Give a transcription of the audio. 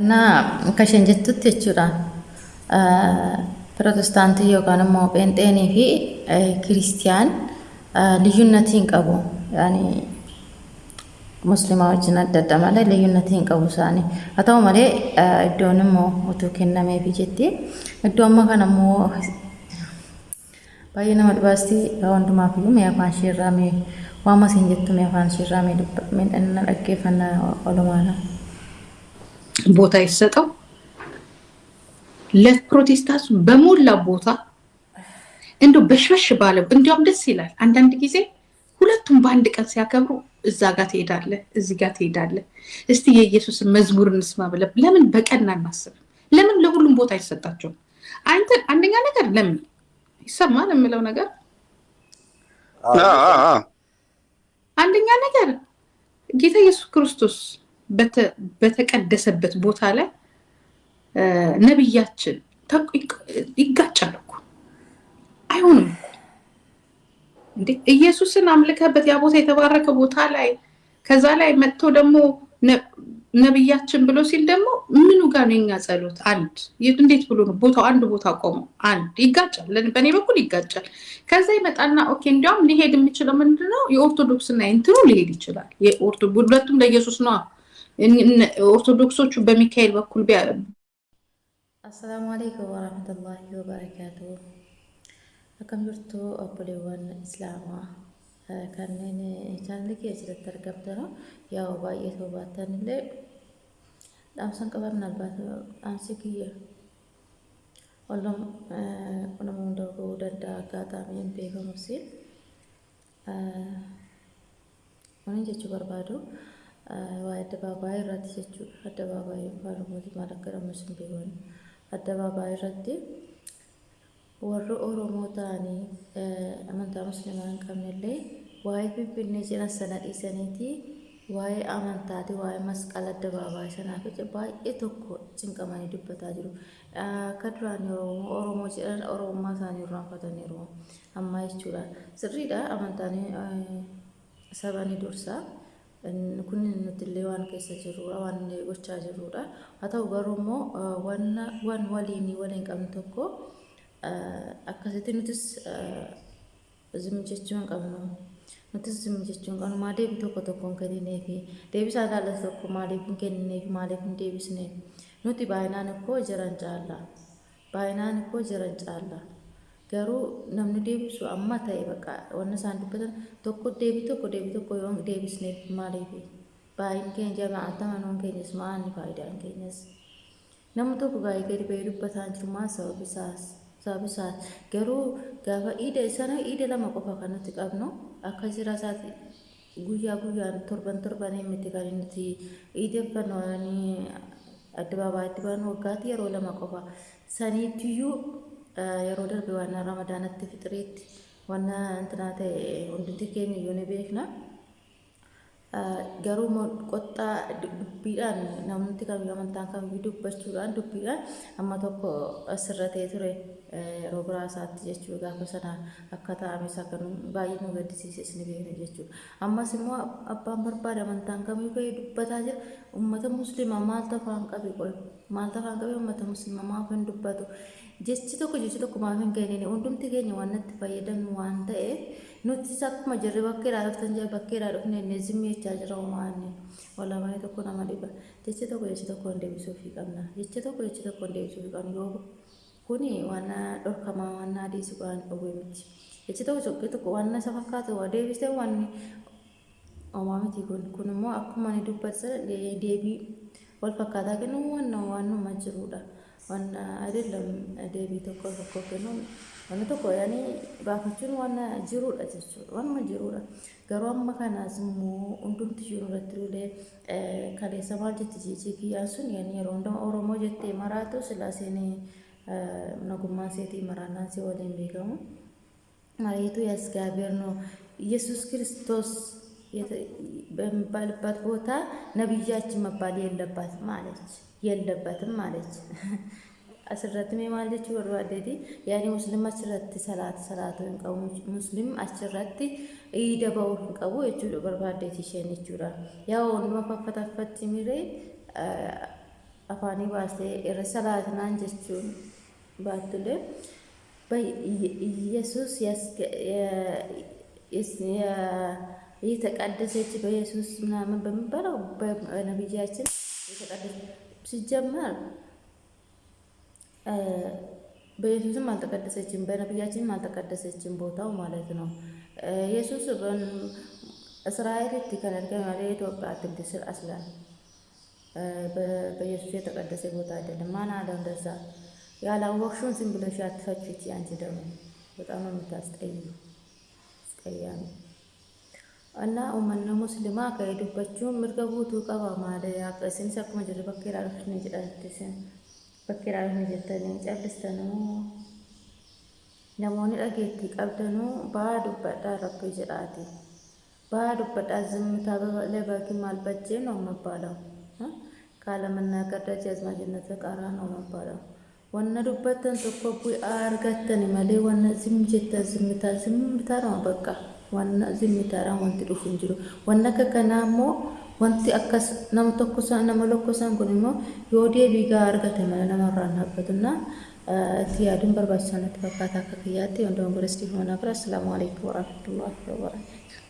እና akka isheen jettutti jechuudha pirootestaantii yookaan immoo pheenxeenii fi kiristiyaan liyyuunnatii hin qabu. Yaani musliimaa wajjin adda adda malee liyyuunnatii hin qabu isaanii. Haa ta'u malee iddoon immoo utuu kennameefii jetti. Iddoo amma kana immoo baay'ee nama dhibaasti hundumaaf iyyuu mee afaan ishee irraa mee waama isin jettu mee afaan ishee irraa mee dhaggeeffannaa olumaadha. ቦታ ይሰጠው ለፕሮቴስታንቱ በሞላ ቦታ እንደው በሽበሽ ባለ እንዲያውም ደስ ይላል። አንዳንድ ጊዜ ሁለቱም በአንድ ቀን ሲያከብሩ እዛ ጋር ትሄዳለህ፣ እዚህ ጋር ትሄዳለህ። እስቲ የኢየሱስን መዝሙር እንስማ ብለህ ለምን በቀን አናስብም? ለምን ለሁሉም ቦታ አይሰጣቸውም? አንተ አንደኛ ነገር ለምን ይሰማል የምለው ነገር አንደኛ ነገር ጌታ ኢየሱስ ክርስቶስ በተቀደሰበት ቦታ ላይ ነቢያችን ይጋጫል እኮ አይሆንም እንዴ! ኢየሱስን አምልከበት ያ ቦታ የተባረከ ቦታ ላይ ከዛ ላይ መጥቶ ደግሞ ነቢያችን ብሎ ሲል ደግሞ ምኑ ጋር ነው የኛ ጸሎት? አንድ እንዴት ብሎ ነው ቦታው አንድ ቦታ ቆመው አንድ ይጋጫል። በእኔ በኩል ይጋጫል። ከዛ ይመጣና ኦኬ እንዲያውም ሊሄድ የሚችለው ምንድነው የኦርቶዶክስና እንትኑ ሊሄድ ይችላል። ሁለቱም ለኢየሱስ ነዋ። ኦርቶዶክሶቹ በሚካኤል በኩል አሰላሙ አለይኩም ወራህመቱላሂ ወበረካቱ akkam jirtu obboleewwan islaamaa kanneen chaanalii kee asirratti argamtan yaa baay'ee ta'uu baattan illee dhaamsan qaban albaata dhaamsi kiyya wallum nama hunda ga'uu danda'a akkaataa miin beekamus wani jechuu barbaadu Addabaabaayii irratti jechuudha. Addabaabaayii afaan Oromootiin maal akka jedhamu isin beeknu. Addabaabaayii irratti warri Oromoo ta'anii amantaa musliimaa hin qabnellee waa'ee Finfinnee jedhan sana dhiisaniiti waa'ee amantaati waa'ee masqala addabaabaayii sanaaf baay'ee tokko cinqamanii dubbataa jiru. Akka duraan Oromoo jedhan Oromummaa isaanii irraanfataniiru ammaa jechuudha. Sirriidha amantaan sabani dursaa. Kun nuti illee waan keessa jirrudha waan gochaa jirrudha haa ta'u garuu immoo waan waliin waliin qabnu tokko akkasitti nutis zimmi jechuu hin qabnu nutis zimmi jechuu hin qabnu maa deebii tokko tokko hin kennineef deebisaa ilaallatu tokko maaliif hin kennineef maaliif hin deebisneef nuti baay'inaan ikkoo jiran caalla baay'inaan ikkoo jiran caalla. Garuu namni deebisu amma ta'e bakka wanna isaan dubbatan tokko deebii tokko deebii tokko yoo deebisneef maaliif? Baay'een keenya jamaata manoon keenyas maanni faayidaan keenyas? Namni tokko gaa'ee gadi ba'ee dubbataa jiru maa sababisaas sababisaas garuu gaafa iida sana iida lama qofa kan nuti qabnu akka jira isaati guyyaa guyyaan torban torbanii miti kan nuti iideffannoo addabaabaatti baanu waggaatti yeroo lama qofa saniitiyyuu yeroo darbe waan ramadaanatti fixiriitti waan intinaa ta'e hundumti keenya iyyuu ni beekna. Garuu qoxxaa dubbiidhaan namni kamiyyuu amantaan kamiyyuu dubbachuudhaan dubbiidhaan amma tokko asirra ta'ee ture yeroo biraa isaatti jechuudha gaafa sana akka taa'ames akka baay'ee nu gaddisiises ni beekna jechuudha. Ammas immoo abbaan barbaade amantaan kamiyyuu ka'ee dubbataa jira uummata musliimaa maaltu afaan qabe qoy maaltu afaan qabe uummata musliimaa maaf hin dubbatu. jechi tokko jechi tokko maaf hin kennine hundumti keenya waan natti fayyadamnu waan ta'eef nuti akkuma jirre bakkeedhaa dhuftan jira bakkeedhaa dhufne inni zimmi jechaa jira homaanne walaabanii tokko nama dhiba. Jechi tokko jechi tokko hin deebisuufii qabna. Jechi tokko jechi tokko hin deebisuufii qabna. Yoo kuni waan dhorkamaa waan adiisi waan dhowwee miti. Jechi tokko tokko tokko waan isa fakkaatu waa deebisee waan homaa miti kun. Kun immoo akkuma ni dubbatan deebii wal fakkaataa kennu waan waan numa jirudha. waan አይደለም deebii tokko tokko kennuun wanni tokko yaani baafachuun waan jirudha jechuudha waanuma jirudha garuu amma kanaas immoo hundumti ishee irratti illee kaleessa maal jetti jechi kiyyaan sun yaani yeroo hundaa oromoo jettee maraatu silaaseen nagummaan seetii maraannaan si waliin beekamu mareetu ያስጋቤር ነው ኢየሱስ ክርስቶስ በሚባልበት ቦታ ነቢያችን መባል የለባትም አለች የለበትም አለች። asirratti mee maal jechuu barbaaddeeti yaani musliim achirratti salaata salaatu hin qabu musliim achirratti iida ba'uu hin qabu jechuudha barbaaddeeti isheen jechuudha yaa hunduma faffataffatti miree afaanii baastee irra salaatinaan jechuun baattulee ኢየሱስ የተቀደሰች በኢየሱስ ምናምን በሚባለው በነቢያችን የተቀደሰ ሲጀመር በኢየሱስም አልተቀደሰችም፣ በነቢያችንም አልተቀደሰችም ቦታው ማለት ነው። ኢየሱስ malee Itoophiyaatti miti sir aslan በኢየሱስ የተቀደሰ ቦታ አይደለም። ማን አለው እንደዛ? ያላወቅሽውን ዝም ብለሽ አትፈችች። አንቺ ደግሞ በጣም ነው የምታስጠዩ አስቀያሚ Annaa uummanni musliimaa ka'ee dubbachuun mirga guutuu qaba maada yaaqa isinis akkuma jirru bakka irraa dhufni jedhan bakka irraa dhufni jettanii callistanuu namoonni dhageettii qabdanuu baa dubbadhaa rabbii jedhaati. Baa dubbadhaa zimmitaa lebakin maal bajjeen nama baalamu qaala mannaa gadda jazmaa jennata qaaraan nama baalamu. Wanna dubbattan tokko bu'aa argattani malee wanna zimmi jettan zimmitaa zimmitaa nama bakka. Wanna zimmitaadhaan wanti dhufu hin jiru. Wanna akka kanaa immoo wanti akkas nama tokkosaan nama lokkosaan kun immoo yoo deebii gaa argate malee namarraan dhaabbatuna itti yaaduun barbaachisaa natti fakkaata akka kiyyaatti. Wantoonni gorestii humna bira assalaamu alaikum warahmatullahi wabarakatuh